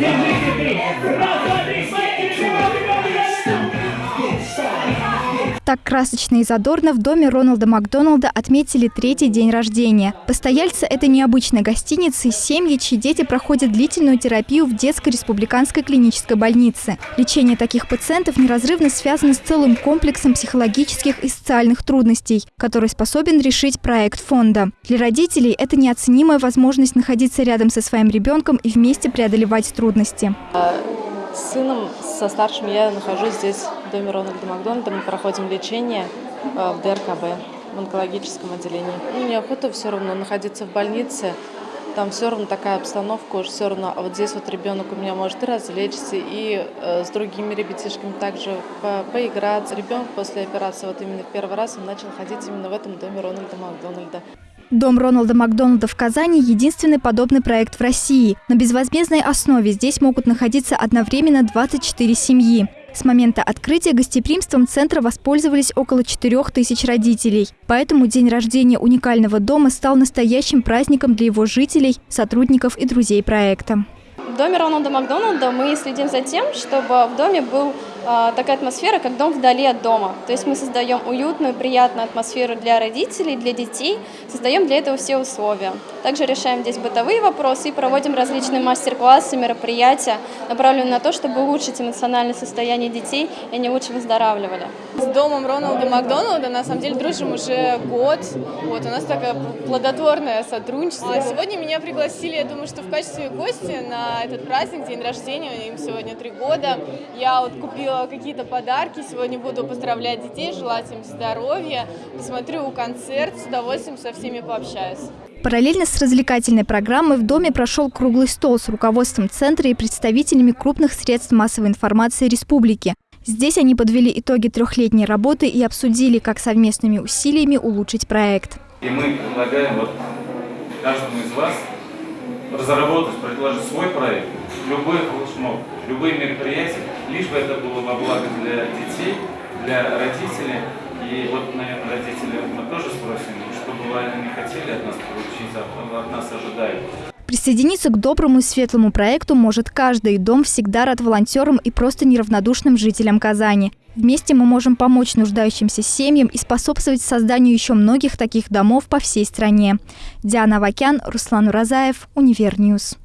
Держите три. Так красочно и задорно в доме Роналда Макдоналда отметили третий день рождения. Постояльцы этой необычной гостиницы – семьи, чьи дети проходят длительную терапию в детской республиканской клинической больнице. Лечение таких пациентов неразрывно связано с целым комплексом психологических и социальных трудностей, который способен решить проект фонда. Для родителей это неоценимая возможность находиться рядом со своим ребенком и вместе преодолевать трудности. С сыном, со старшим я нахожусь здесь, в доме Рональда Макдональда. Мы проходим лечение э, в ДРКБ, в онкологическом отделении. Ну, неохота все равно находиться в больнице. Там все равно такая обстановка, уж все равно. А вот здесь вот ребенок у меня может и развлечься, и э, с другими ребятишками также по поиграть. Ребенок после операции, вот именно в первый раз он начал ходить именно в этом доме Рональда Макдональда. Дом Роналда Макдональда в Казани – единственный подобный проект в России. На безвозмездной основе здесь могут находиться одновременно 24 семьи. С момента открытия гостеприимством центра воспользовались около 4 тысяч родителей. Поэтому день рождения уникального дома стал настоящим праздником для его жителей, сотрудников и друзей проекта. В доме Рональда Макдональда мы следим за тем, чтобы в доме был такая атмосфера, как дом вдали от дома. То есть мы создаем уютную, приятную атмосферу для родителей, для детей, создаем для этого все условия. Также решаем здесь бытовые вопросы и проводим различные мастер-классы, мероприятия, направленные на то, чтобы улучшить эмоциональное состояние детей, и они лучше выздоравливали. С домом Роналда Макдоналда на самом деле дружим уже год. Вот, у нас такое плодотворное сотрудничество. Сегодня меня пригласили, я думаю, что в качестве гостя на этот праздник, день рождения, им сегодня три года. Я вот купила купила какие-то подарки. Сегодня буду поздравлять детей, желать им здоровья. Посмотрю концерт, с удовольствием со всеми пообщаюсь. Параллельно с развлекательной программой в доме прошел круглый стол с руководством центра и представителями крупных средств массовой информации республики. Здесь они подвели итоги трехлетней работы и обсудили, как совместными усилиями улучшить проект. И мы предлагаем вот каждому из вас разработать, предложить свой проект, любой флешмоб, любые мероприятия, бы это было во благо для детей, для родителей. И вот, наверное, родители мы тоже спросим, что бы они хотели от нас получить, от нас ожидают. Присоединиться к доброму и светлому проекту может каждый. Дом всегда рад волонтерам и просто неравнодушным жителям Казани. Вместе мы можем помочь нуждающимся семьям и способствовать созданию еще многих таких домов по всей стране. Диана Вакян, Руслан Уразаев, Универньюз.